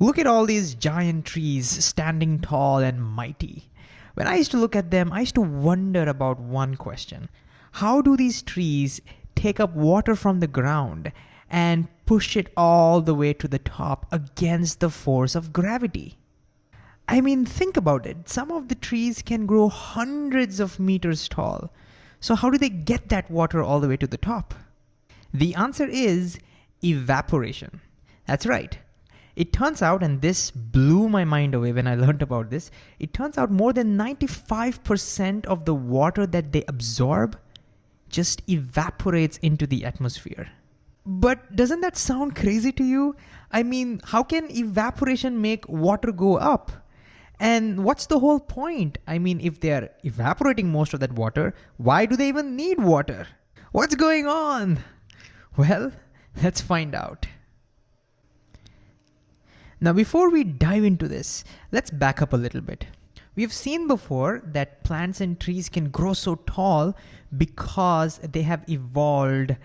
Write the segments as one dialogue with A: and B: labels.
A: Look at all these giant trees standing tall and mighty. When I used to look at them, I used to wonder about one question. How do these trees take up water from the ground and push it all the way to the top against the force of gravity? I mean, think about it. Some of the trees can grow hundreds of meters tall. So, how do they get that water all the way to the top? The answer is evaporation. That's right. It turns out, and this blew my mind away when I learned about this, it turns out more than 95% of the water that they absorb just evaporates into the atmosphere. But doesn't that sound crazy to you? I mean, how can evaporation make water go up? And what's the whole point? I mean, if they're evaporating most of that water, why do they even need water? What's going on? Well, let's find out. Now, before we dive into this, let's back up a little bit. We've seen before that plants and trees can grow so tall because they have evolved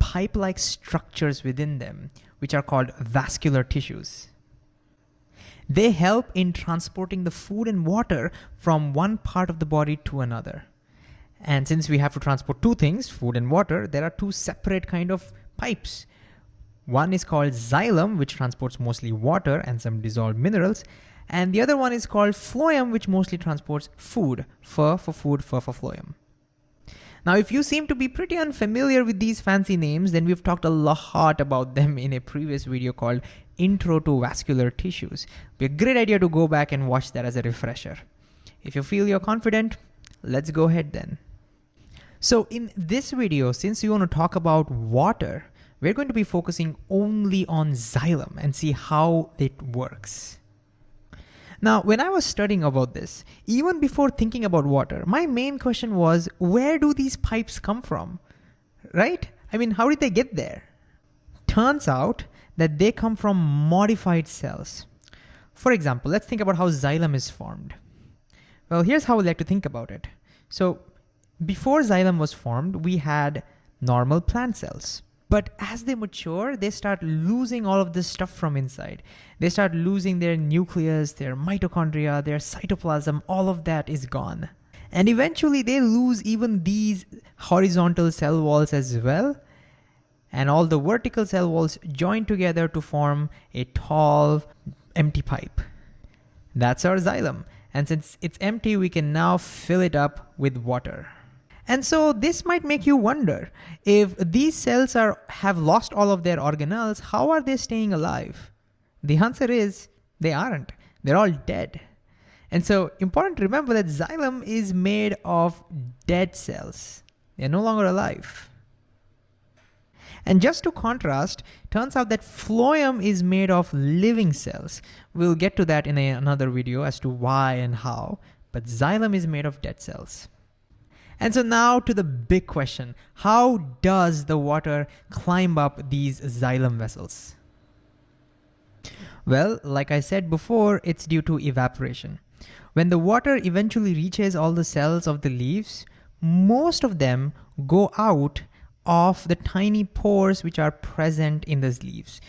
A: pipe like structures within them, which are called vascular tissues. They help in transporting the food and water from one part of the body to another. And since we have to transport two things, food and water, there are two separate kind of pipes. One is called xylem, which transports mostly water and some dissolved minerals. And the other one is called phloem, which mostly transports food. Ph for food, ph for phloem. Now, if you seem to be pretty unfamiliar with these fancy names, then we've talked a lot about them in a previous video called Intro to Vascular Tissues. Be a great idea to go back and watch that as a refresher. If you feel you're confident, let's go ahead then. So in this video, since we want to talk about water, we're going to be focusing only on xylem and see how it works. Now, when I was studying about this, even before thinking about water, my main question was, where do these pipes come from? Right? I mean, how did they get there? Turns out that they come from modified cells. For example, let's think about how xylem is formed. Well, here's how we like to think about it. So before xylem was formed, we had normal plant cells. But as they mature, they start losing all of this stuff from inside. They start losing their nucleus, their mitochondria, their cytoplasm, all of that is gone. And eventually they lose even these horizontal cell walls as well. And all the vertical cell walls join together to form a tall, empty pipe. That's our xylem. And since it's empty, we can now fill it up with water. And so this might make you wonder, if these cells are have lost all of their organelles, how are they staying alive? The answer is they aren't. They're all dead. And so important to remember that xylem is made of dead cells. They're no longer alive. And just to contrast, turns out that phloem is made of living cells. We'll get to that in a, another video as to why and how, but xylem is made of dead cells. And so now to the big question, how does the water climb up these xylem vessels? Well, like I said before, it's due to evaporation. When the water eventually reaches all the cells of the leaves, most of them go out of the tiny pores which are present in those leaves.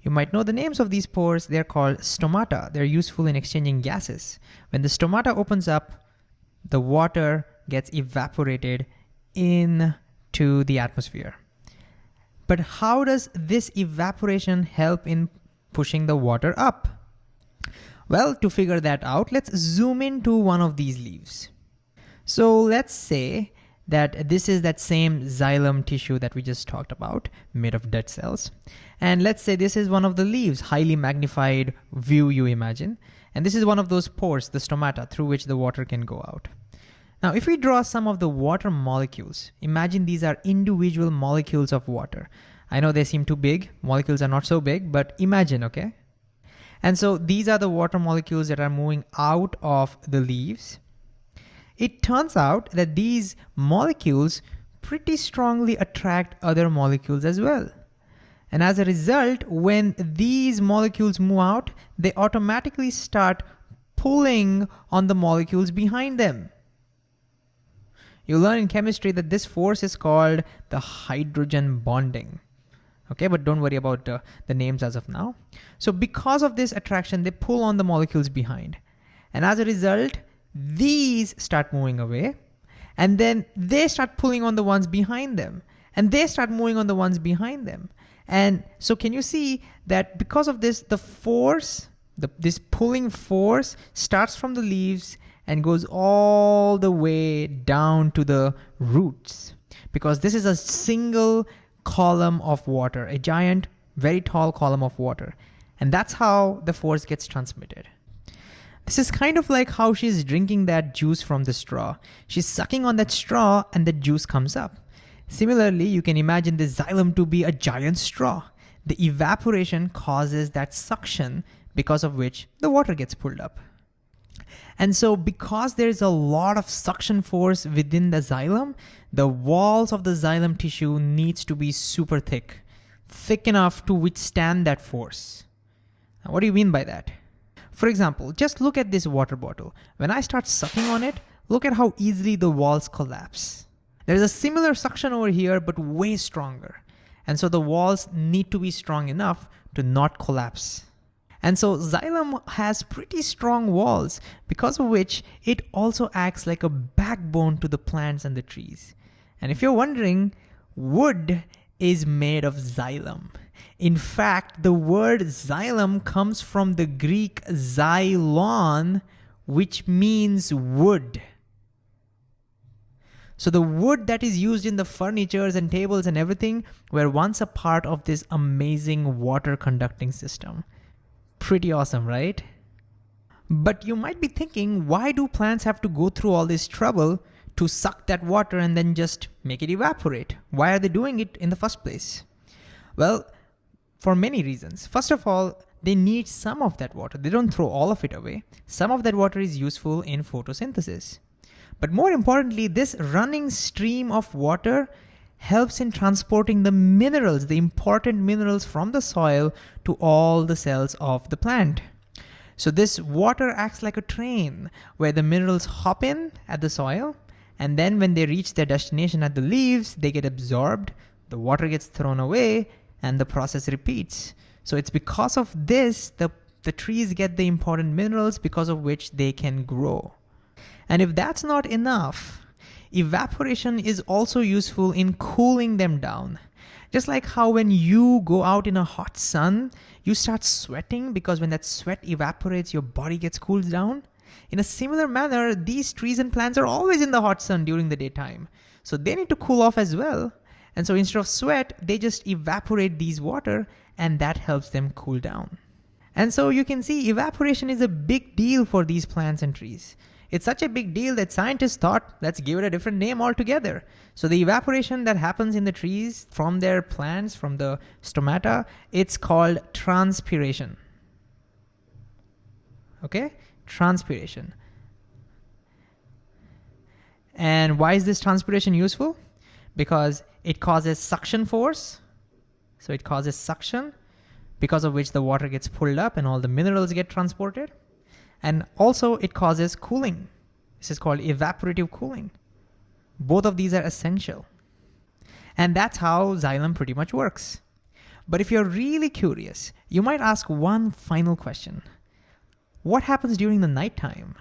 A: You might know the names of these pores. They're called stomata. They're useful in exchanging gases. When the stomata opens up, the water gets evaporated into the atmosphere. But how does this evaporation help in pushing the water up? Well, to figure that out, let's zoom into one of these leaves. So let's say that this is that same xylem tissue that we just talked about, made of dead cells. And let's say this is one of the leaves, highly magnified view you imagine. And this is one of those pores, the stomata, through which the water can go out. Now, if we draw some of the water molecules, imagine these are individual molecules of water. I know they seem too big, molecules are not so big, but imagine, okay? And so these are the water molecules that are moving out of the leaves. It turns out that these molecules pretty strongly attract other molecules as well. And as a result, when these molecules move out, they automatically start pulling on the molecules behind them. You learn in chemistry that this force is called the hydrogen bonding. Okay, but don't worry about uh, the names as of now. So because of this attraction, they pull on the molecules behind. And as a result, these start moving away and then they start pulling on the ones behind them and they start moving on the ones behind them. And so can you see that because of this, the force, the, this pulling force starts from the leaves and goes all the way down to the roots because this is a single column of water, a giant, very tall column of water. And that's how the force gets transmitted. This is kind of like how she's drinking that juice from the straw. She's sucking on that straw and the juice comes up. Similarly, you can imagine the xylem to be a giant straw. The evaporation causes that suction because of which the water gets pulled up. And so because there's a lot of suction force within the xylem, the walls of the xylem tissue needs to be super thick, thick enough to withstand that force. Now, what do you mean by that? For example, just look at this water bottle. When I start sucking on it, look at how easily the walls collapse. There's a similar suction over here, but way stronger. And so the walls need to be strong enough to not collapse. And so xylem has pretty strong walls, because of which it also acts like a backbone to the plants and the trees. And if you're wondering, wood is made of xylem. In fact, the word xylem comes from the Greek xylon, which means wood. So the wood that is used in the furnitures and tables and everything were once a part of this amazing water conducting system. Pretty awesome, right? But you might be thinking, why do plants have to go through all this trouble to suck that water and then just make it evaporate? Why are they doing it in the first place? Well, for many reasons. First of all, they need some of that water. They don't throw all of it away. Some of that water is useful in photosynthesis. But more importantly, this running stream of water helps in transporting the minerals, the important minerals from the soil to all the cells of the plant. So this water acts like a train where the minerals hop in at the soil and then when they reach their destination at the leaves, they get absorbed, the water gets thrown away, and the process repeats. So it's because of this, the, the trees get the important minerals because of which they can grow. And if that's not enough, evaporation is also useful in cooling them down. Just like how when you go out in a hot sun, you start sweating because when that sweat evaporates, your body gets cooled down. In a similar manner, these trees and plants are always in the hot sun during the daytime. So they need to cool off as well. And so instead of sweat, they just evaporate these water and that helps them cool down. And so you can see evaporation is a big deal for these plants and trees. It's such a big deal that scientists thought, let's give it a different name altogether. So the evaporation that happens in the trees from their plants, from the stomata, it's called transpiration. Okay, transpiration. And why is this transpiration useful? Because it causes suction force. So it causes suction because of which the water gets pulled up and all the minerals get transported. And also it causes cooling. This is called evaporative cooling. Both of these are essential. And that's how xylem pretty much works. But if you're really curious, you might ask one final question. What happens during the nighttime?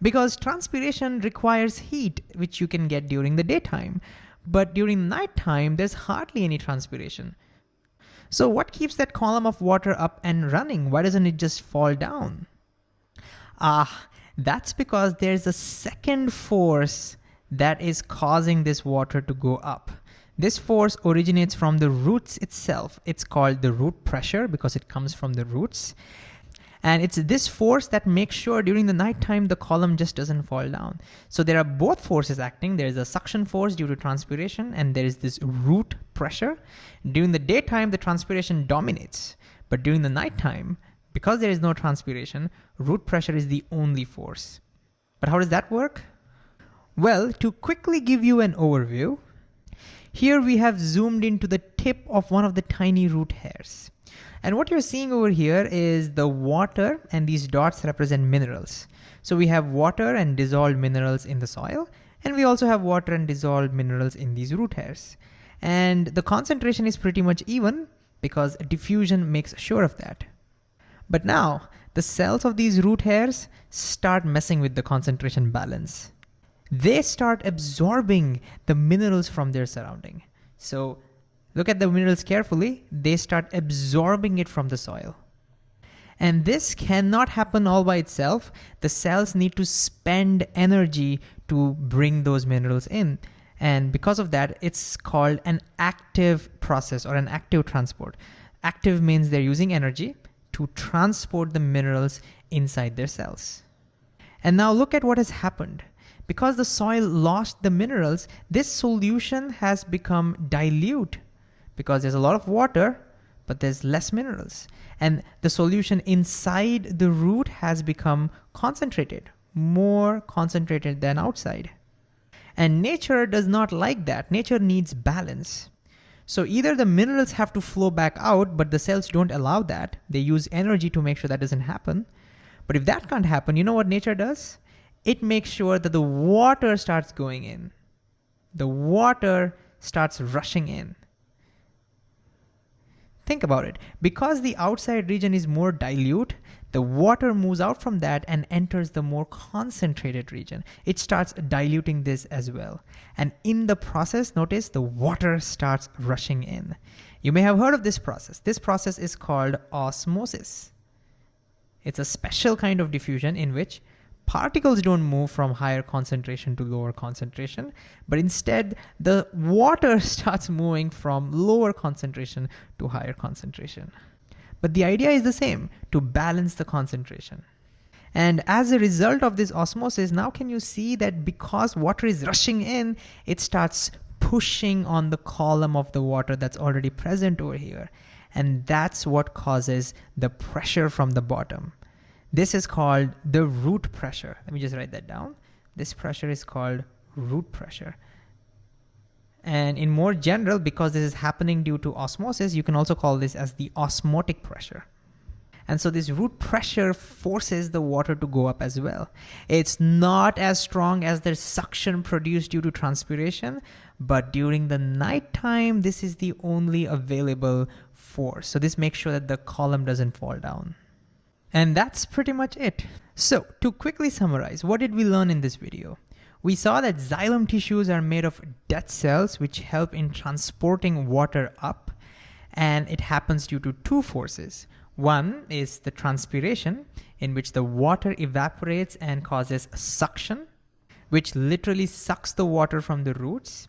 A: Because transpiration requires heat, which you can get during the daytime. But during nighttime, there's hardly any transpiration. So what keeps that column of water up and running? Why doesn't it just fall down? Ah, that's because there's a second force that is causing this water to go up. This force originates from the roots itself. It's called the root pressure because it comes from the roots. And it's this force that makes sure during the nighttime the column just doesn't fall down. So there are both forces acting. There's a suction force due to transpiration and there is this root pressure. During the daytime, the transpiration dominates. But during the nighttime, because there is no transpiration, root pressure is the only force. But how does that work? Well, to quickly give you an overview, here we have zoomed into the tip of one of the tiny root hairs. And what you're seeing over here is the water and these dots represent minerals. So we have water and dissolved minerals in the soil, and we also have water and dissolved minerals in these root hairs. And the concentration is pretty much even because diffusion makes sure of that. But now, the cells of these root hairs start messing with the concentration balance. They start absorbing the minerals from their surrounding. So look at the minerals carefully, they start absorbing it from the soil. And this cannot happen all by itself. The cells need to spend energy to bring those minerals in. And because of that, it's called an active process or an active transport. Active means they're using energy to transport the minerals inside their cells. And now look at what has happened. Because the soil lost the minerals, this solution has become dilute because there's a lot of water, but there's less minerals. And the solution inside the root has become concentrated, more concentrated than outside. And nature does not like that. Nature needs balance. So either the minerals have to flow back out, but the cells don't allow that. They use energy to make sure that doesn't happen. But if that can't happen, you know what nature does? It makes sure that the water starts going in. The water starts rushing in. Think about it. Because the outside region is more dilute, the water moves out from that and enters the more concentrated region. It starts diluting this as well. And in the process, notice the water starts rushing in. You may have heard of this process. This process is called osmosis. It's a special kind of diffusion in which particles don't move from higher concentration to lower concentration, but instead the water starts moving from lower concentration to higher concentration. But the idea is the same, to balance the concentration. And as a result of this osmosis, now can you see that because water is rushing in, it starts pushing on the column of the water that's already present over here. And that's what causes the pressure from the bottom. This is called the root pressure. Let me just write that down. This pressure is called root pressure. And in more general, because this is happening due to osmosis, you can also call this as the osmotic pressure. And so this root pressure forces the water to go up as well. It's not as strong as the suction produced due to transpiration, but during the nighttime, this is the only available force. So this makes sure that the column doesn't fall down. And that's pretty much it. So to quickly summarize, what did we learn in this video? We saw that xylem tissues are made of dead cells which help in transporting water up and it happens due to two forces. One is the transpiration in which the water evaporates and causes suction, which literally sucks the water from the roots.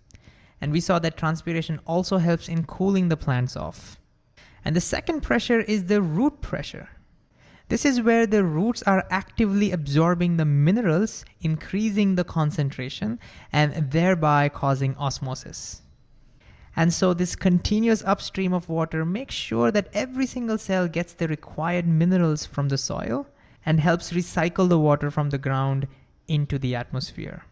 A: And we saw that transpiration also helps in cooling the plants off. And the second pressure is the root pressure. This is where the roots are actively absorbing the minerals, increasing the concentration, and thereby causing osmosis. And so this continuous upstream of water makes sure that every single cell gets the required minerals from the soil and helps recycle the water from the ground into the atmosphere.